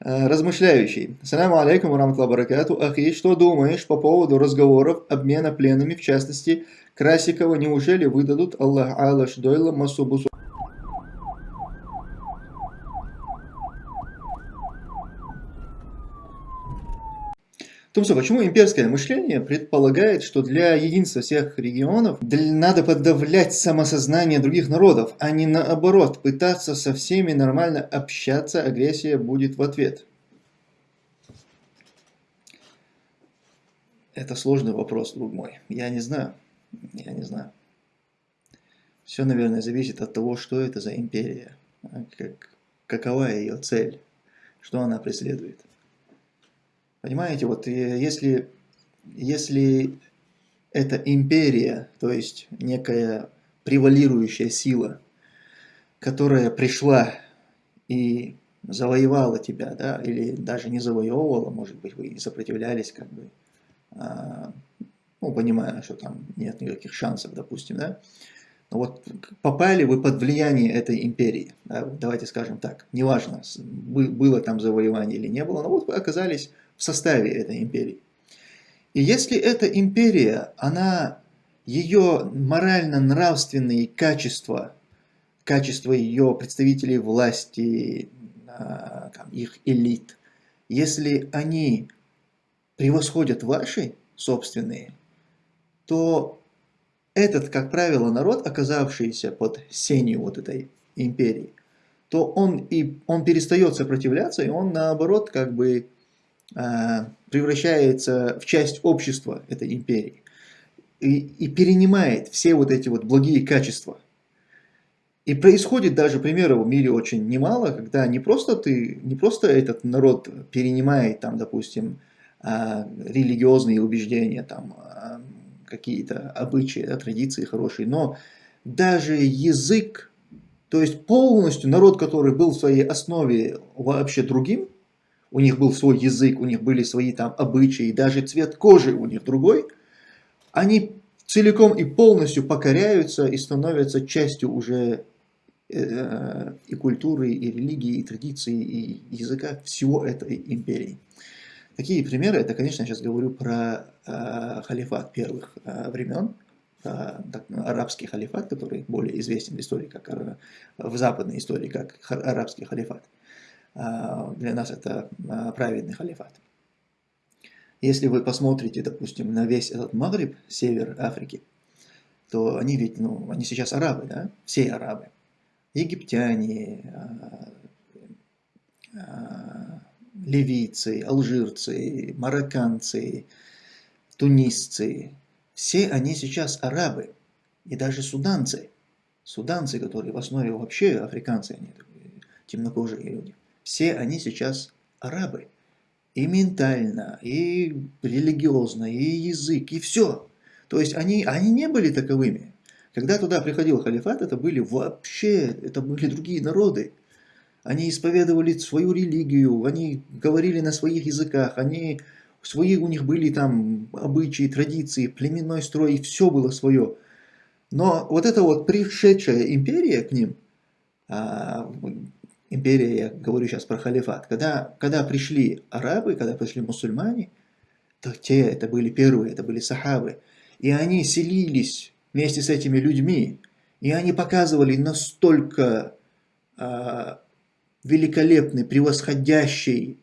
Э, размышляющий. Саляму алейкум, рамтла баракату. Ахи, что думаешь по поводу разговоров обмена пленными, в частности, Красикова, неужели выдадут Аллах Алаш Дойла Масубусу? Тумсо, почему имперское мышление предполагает, что для единства всех регионов надо подавлять самосознание других народов, а не наоборот, пытаться со всеми нормально общаться, агрессия будет в ответ? Это сложный вопрос, друг мой. Я не знаю. Я не знаю. Все, наверное, зависит от того, что это за империя, как, какова ее цель, что она преследует. Понимаете, вот э, если, если это империя, то есть некая превалирующая сила, которая пришла и завоевала тебя, да, или даже не завоевывала, может быть, вы и сопротивлялись, как бы, а, ну, понимая, что там нет никаких шансов, допустим, да, но вот попали вы под влияние этой империи, да, давайте скажем так, неважно, было там завоевание или не было, но вот вы оказались в составе этой империи. И если эта империя, она, ее морально-нравственные качества, качества ее представителей власти, а, их элит, если они превосходят ваши собственные, то этот, как правило, народ, оказавшийся под сенью вот этой империи, то он, и, он перестает сопротивляться, и он наоборот как бы превращается в часть общества этой империи и, и перенимает все вот эти вот благие качества. И происходит даже примеров в мире очень немало, когда не просто ты, не просто этот народ перенимает там, допустим, а, религиозные убеждения, там а, какие-то обычаи, традиции хорошие, но даже язык, то есть полностью народ, который был в своей основе вообще другим, у них был свой язык, у них были свои там обычаи, даже цвет кожи у них другой, они целиком и полностью покоряются и становятся частью уже э, и культуры, и религии, и традиции, и языка всего этой империи. Такие примеры, это, конечно, я сейчас говорю про э, халифат первых э, времен, э, так, арабский халифат, который более известен в истории, как в западной истории, как арабский халифат. А, для нас это а, праведный халифат. Если вы посмотрите, допустим, на весь этот Магриб, север Африки, то они ведь, ну, они сейчас арабы, да, все арабы. Египтяне, а, ливийцы, алжирцы, марокканцы, тунисцы, все они сейчас арабы. И даже суданцы. Суданцы, которые в основе вообще африканцы, они темнокожие люди все они сейчас арабы. И ментально, и религиозно, и язык, и все. То есть они, они не были таковыми. Когда туда приходил халифат, это были вообще, это были другие народы. Они исповедовали свою религию, они говорили на своих языках, они, свои у них были там обычаи, традиции, племенной строй, все было свое. Но вот эта вот пришедшая империя к ним, а, империя, я говорю сейчас про халифат, когда, когда пришли арабы, когда пришли мусульмане, то те, это были первые, это были сахабы, и они селились вместе с этими людьми, и они показывали настолько э, великолепный, превосходящий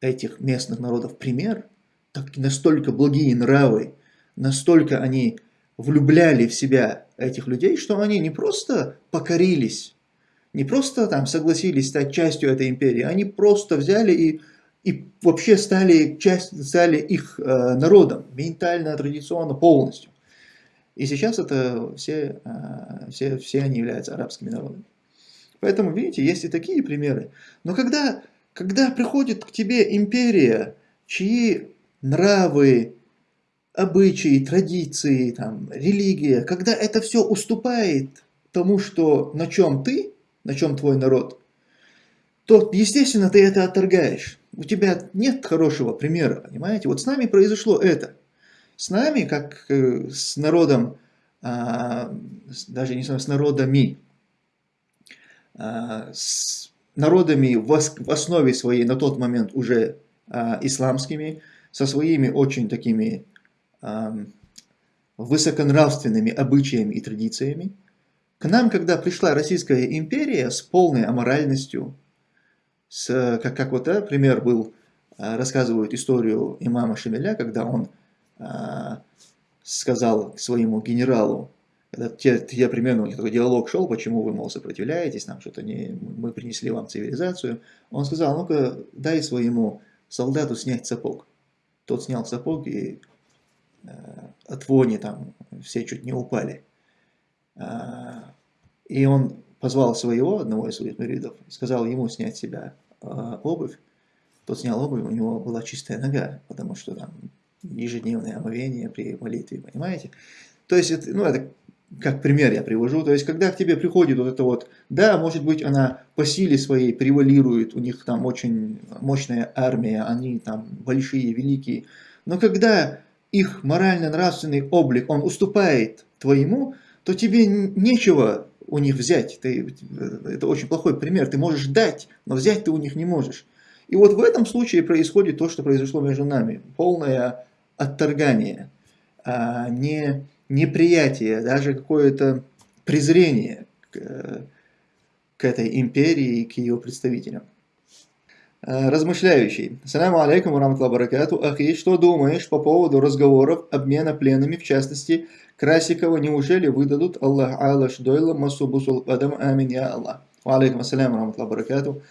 этих местных народов пример, так, настолько благие нравы, настолько они влюбляли в себя этих людей, что они не просто покорились не просто там согласились стать частью этой империи, они просто взяли и, и вообще стали, часть, стали их э, народом, ментально, традиционно, полностью. И сейчас это все, э, все, все они являются арабскими народами. Поэтому, видите, есть и такие примеры. Но когда, когда приходит к тебе империя, чьи нравы, обычаи, традиции, там, религия, когда это все уступает тому, что, на чем ты, на чем твой народ, то, естественно, ты это отторгаешь. У тебя нет хорошего примера, понимаете? Вот с нами произошло это. С нами, как э, с народом, а, даже не с народами, а, с, народами в основе своей на тот момент уже а, исламскими, со своими очень такими высоконравственными обычаями и традициями. К нам, когда пришла Российская империя с полной аморальностью, с, как, как вот, да, пример был, а, рассказывают историю имама Шамиля, когда он а, сказал своему генералу, когда те, те примерно у них такой диалог шел, почему вы, мол, сопротивляетесь, нам что-то не, мы принесли вам цивилизацию, он сказал, ну-ка, дай своему солдату снять сапог. Тот снял сапог и э, от вони там все чуть не упали. И он позвал своего, одного из своих муридов, сказал ему снять себя э, обувь. Тот снял обувь, у него была чистая нога, потому что там ежедневное омовение при молитве, понимаете? То есть, это, ну, это как пример я привожу, то есть, когда к тебе приходит вот это вот, да, может быть, она по силе своей превалирует, у них там очень мощная армия, они там большие, великие, но когда их морально-нравственный облик, он уступает твоему, то тебе нечего у них взять. Ты, это очень плохой пример. Ты можешь дать, но взять ты у них не можешь. И вот в этом случае происходит то, что произошло между нами. Полное отторгание, а не неприятие, даже какое-то презрение к, к этой империи и к ее представителям. А, размышляющий. Саляму алейкум, раматла баракату. Ахи, что думаешь по поводу разговоров обмена пленами, в частности, Красикова, неужели выдадут Аллах Аллаш Дойла Масубусул Адам Амин Я Аллах. Алейкум ассаляму, раматла баракату.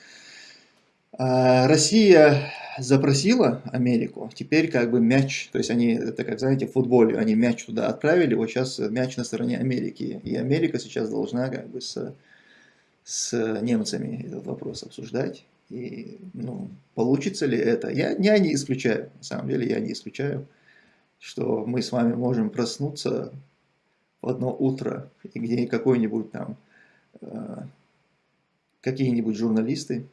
А, Россия запросила Америку, теперь как бы мяч, то есть они, это как, знаете, в футболе, они мяч туда отправили, вот сейчас мяч на стороне Америки. И Америка сейчас должна как бы с, с немцами этот вопрос обсуждать. И, ну, получится ли это? Я, я не исключаю, на самом деле я не исключаю, что мы с вами можем проснуться в одно утро, и где какой-нибудь там, э, какие-нибудь журналисты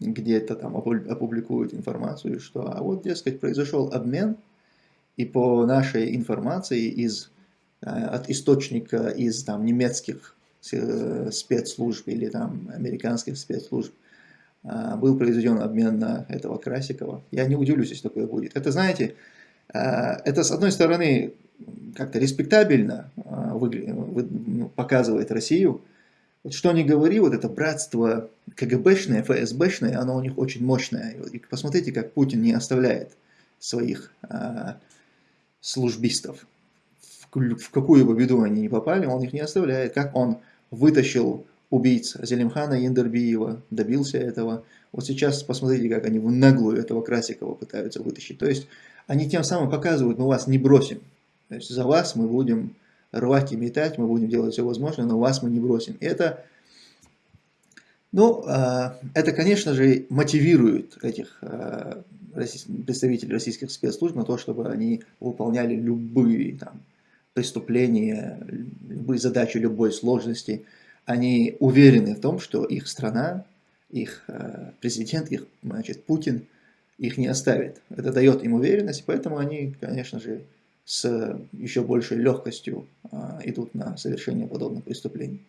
где-то там опубликуют информацию, что а вот, дескать, произошел обмен, и по нашей информации из, э, от источника из там, немецких э, спецслужб или там американских спецслужб был произведен обмен на этого Красикова. Я не удивлюсь, если такое будет. Это, знаете, это с одной стороны как-то респектабельно ну, показывает Россию, вот что ни говори, вот это братство КГБшное, ФСБшное, оно у них очень мощное. И посмотрите, как Путин не оставляет своих а, службистов. В, какую бы беду они ни попали, он их не оставляет. Как он вытащил убийц Зелимхана Яндербиева, добился этого. Вот сейчас посмотрите, как они в наглую этого Красикова пытаются вытащить. То есть они тем самым показывают, мы вас не бросим. То есть за вас мы будем рвать и метать, мы будем делать все возможное, но вас мы не бросим. Это, ну, а, это, конечно же, мотивирует этих а, представителей российских спецслужб на то, чтобы они выполняли любые там, преступления, любые задачи любой сложности. Они уверены в том, что их страна, их а, президент, их значит, Путин их не оставит. Это дает им уверенность, поэтому они, конечно же, с еще большей легкостью а, идут на совершение подобных преступлений.